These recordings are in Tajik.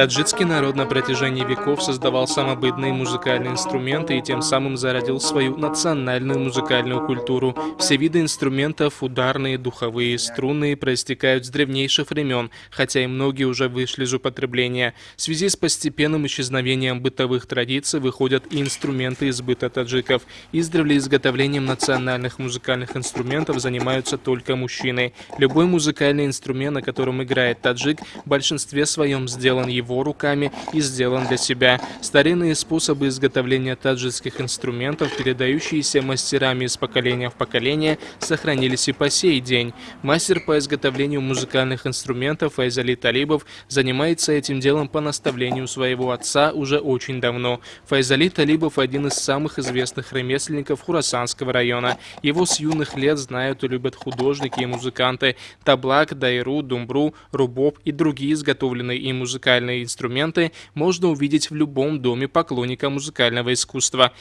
Таджикский народ на протяжении веков создавал самобытные музыкальные инструменты и тем самым зародил свою национальную музыкальную культуру. Все виды инструментов, ударные, духовые, струнные, проистекают с древнейших времен, хотя и многие уже вышли из употребления. В связи с постепенным исчезновением бытовых традиций выходят и инструменты из быта таджиков. Издревле изготовлением национальных музыкальных инструментов занимаются только мужчины. Любой музыкальный инструмент, на котором играет таджик, в большинстве своем сделан его руками и сделан для себя. Старинные способы изготовления таджикских инструментов, передающиеся мастерами из поколения в поколение, сохранились и по сей день. Мастер по изготовлению музыкальных инструментов Файзали Талибов занимается этим делом по наставлению своего отца уже очень давно. Файзали Талибов один из самых известных ремесленников Хурасанского района. Его с юных лет знают и любят художники и музыканты. Таблак, дайру, думбру, рубоб и другие изготовленные им музыкальные инструменты можно увидеть в любом доме поклонника музыкального искусства.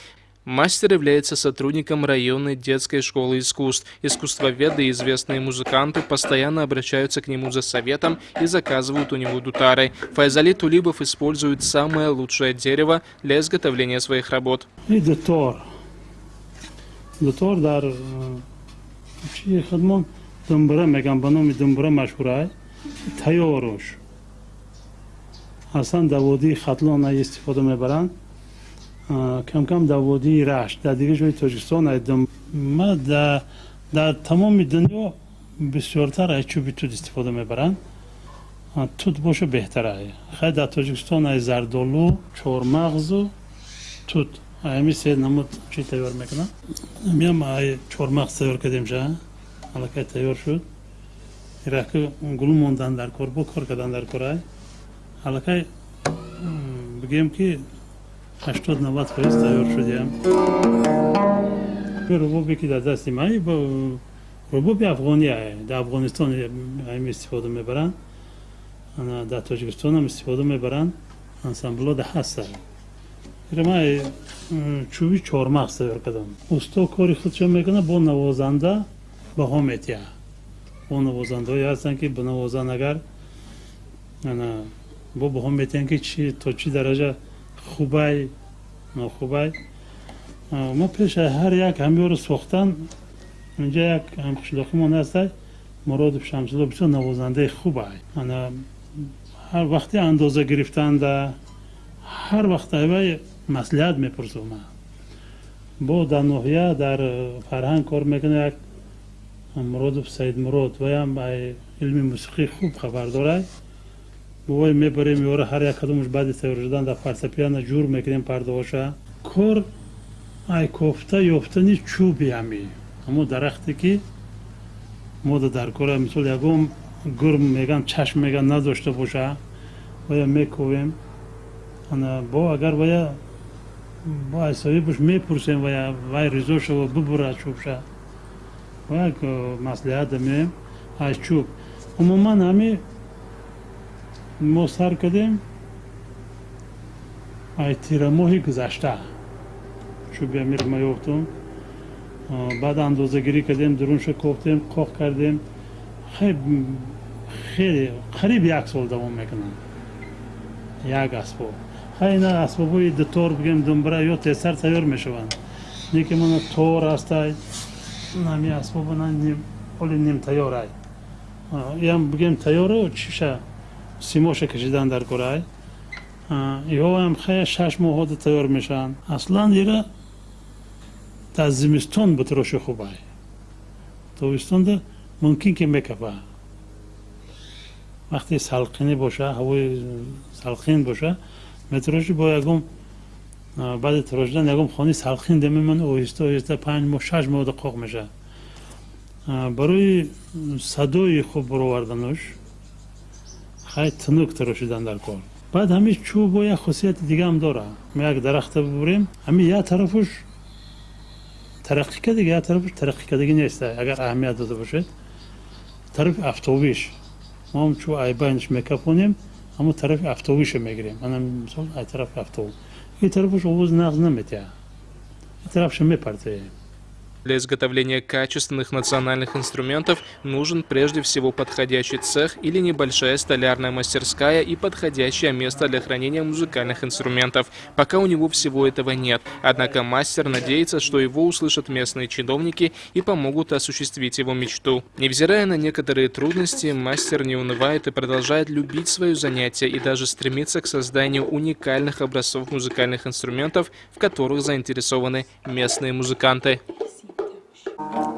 Мастер является сотрудником районной детской школы искусств. Искусствоведы и известные музыканты постоянно обращаются к нему за советом и заказывают у него дутары. Файзали Тулибов использует самое лучшее дерево для изготовления своих работ. Дутор. Дутор ҳастан дар водии хатлон истифода мебаранд? Камкам дар водии рашт дар дигар ҷои тоҷикистон ма дар тамоми дунё бисёртар аз чӯби тут истифода мебаранд. Тут боша беҳтара хай дар тоҷикистон ай зардолу чормағзу тут ами се намуд чӣ тайёр мекунад? Миам ай чормағз тайёр кардем ша? Аллакай тайёр шуд. Ираки гулу мондан дар кор бо кор кардан дар кор ай аллакай бигӯем ки ҳаштод навад фоиз тайёр шудем рубобе ки дар дасти ман рубоби афғония дар афғонистон истифода мебаранд. Дар тоҷикистонам истифода мебаранд. Ансамблода ҳаста ма чӯби чормағз тайёр кардам. Усто кори худшо мекунад бо навозанда баҳо метиҳа бо навозандаҳое ҳастанд ки бинавозанд агар бо баҳо метиҳанд ки чи то чӣ дараҷа? Хубай нохубай. Мо пеша ҳар як ҳамёро сохтан инҷа як ҳамқишлоқимон ҳастай муродов шамсулло бисёр навозандаи хубай. Ҳар вақти андоза гирифтанда ҳар вақт айвай маслиҳат мепурсум бо дар ноҳия дар фарҳанг кор мекуна як муродов саидмурод ваям илми мусиқӣ хуб хабар дорад бувой мебарем ёра ҳар як кадомаш баъди тайёр шудан дар фортепиано ҷур мекунем пардоша кор ай кофта ёфтани чӯби ами. Ҳамо дарахте ки мо да дар кора мисол ягон гурм меган чашм меган надошта боша вая мековем бо агар вая бо айсоҳибаш мепурсем вая вай ризо шава бубура чӯбша вая маслиҳат дамем аз чӯб. Умуман ҳами мо сар кардем? Ай тирамоҳи гузашта. Чӯби амир ма ёфтум баъд андозагирӣ кардем дурунша кофтем қоқ кардем. Хеле қариб як сол давом мекунанд як асбоб хай ина асбобҳои дутор бигем думбра ё тезтар тайёр мешаванд. Не ки мана тор астай нами асбоба оли нимтайёрай иам бигем тайёро чиша симоша кашидан дар кораи. Иҳоам хая шаш моҳода тайёр мешаванд. Аслан ира дар зимистон бутироши хубай тобистонда мумкин ки мекафа. Вақте салқинӣ боша ҳавои салқин боша метироши бо ягон баъди тирошидан ягон хони салқин демеман оҳиста оҳиста панҷ моҳ шаш моҳода қоқ меша барои садои хуб баровардануш хай тунук тарошидан дар кор. Баъд ҳамин чӯбо як хусусияти дигаам дора. Як дарахта бубурем ҳамин як тарафуш тараққӣ кардага як тарафуш тараққӣ кардагӣ нест агар аҳамият дода бошед. Тарафи автобиш моам чӯ айбайнш мекафонем ҳамон тарафи автобиша мегирем. Манам мисол ай тарафи автобус. И тарафуш овоз нағз наметиҳа и тарафша мепартоем Для изготовления качественных национальных инструментов нужен прежде всего подходящий цех или небольшая столярная мастерская и подходящее место для хранения музыкальных инструментов. Пока у него всего этого нет. Однако мастер надеется, что его услышат местные чиновники и помогут осуществить его мечту. Невзирая на некоторые трудности, мастер не унывает и продолжает любить свое занятие и даже стремится к созданию уникальных образцов музыкальных инструментов, в которых заинтересованы местные музыканты. Thank you.